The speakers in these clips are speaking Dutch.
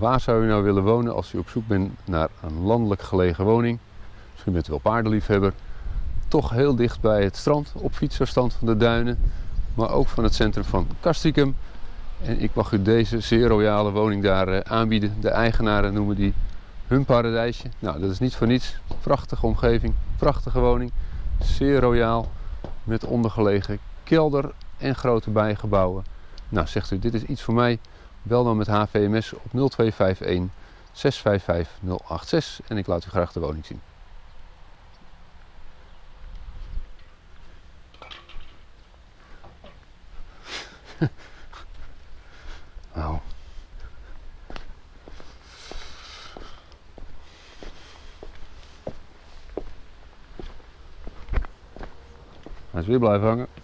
Waar zou u nou willen wonen als u op zoek bent naar een landelijk gelegen woning? Misschien bent u wel paardenliefhebber. Toch heel dicht bij het strand, op fietsafstand van de duinen, maar ook van het centrum van Castricum. En ik mag u deze zeer royale woning daar eh, aanbieden. De eigenaren noemen die hun paradijsje. Nou, dat is niet voor niets. Prachtige omgeving, prachtige woning. Zeer royaal, met ondergelegen kelder en grote bijgebouwen. Nou, zegt u, dit is iets voor mij. Bel dan met HVMS op 0251 655 086 en ik laat u graag de woning zien. Nou. Hij is weer blijven hangen.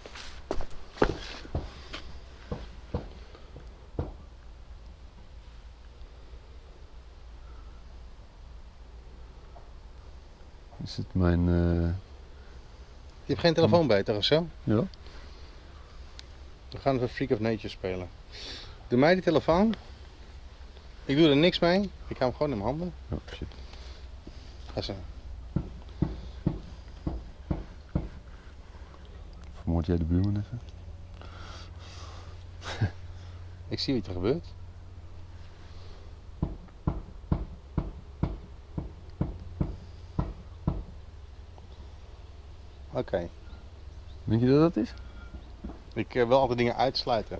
Is het mijn... eh, Je hebt geen telefoon bij, toch zo? ja? We gaan even Freak of Nature spelen. Doe mij die telefoon. Ik doe er niks mee. Ik hou hem gewoon in mijn handen. Oh, shit. Ga zo. Vermoord jij de buurman even? Ik zie wat er gebeurt. Oké. Denk je dat dat is? Ik eh, wil altijd dingen uitsluiten.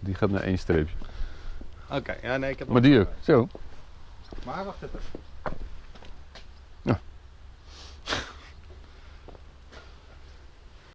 Die gaat naar één streepje. Oké, ja nee, ik heb Maar die ook. Zo. Maar wacht even.